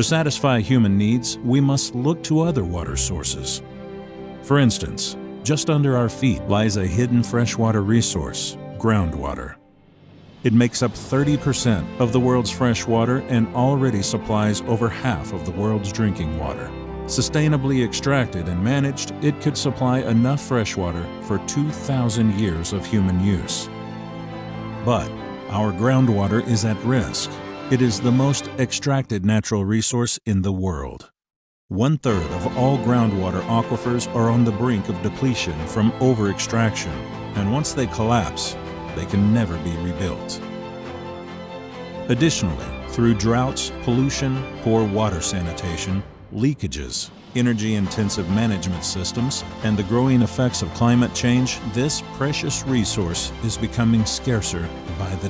To satisfy human needs, we must look to other water sources. For instance, just under our feet lies a hidden freshwater resource, groundwater. It makes up 30% of the world's fresh water and already supplies over half of the world's drinking water. Sustainably extracted and managed, it could supply enough fresh water for 2,000 years of human use. But our groundwater is at risk. It is the most extracted natural resource in the world. One third of all groundwater aquifers are on the brink of depletion from over-extraction, and once they collapse, they can never be rebuilt. Additionally, through droughts, pollution, poor water sanitation, leakages, energy-intensive management systems, and the growing effects of climate change, this precious resource is becoming scarcer by the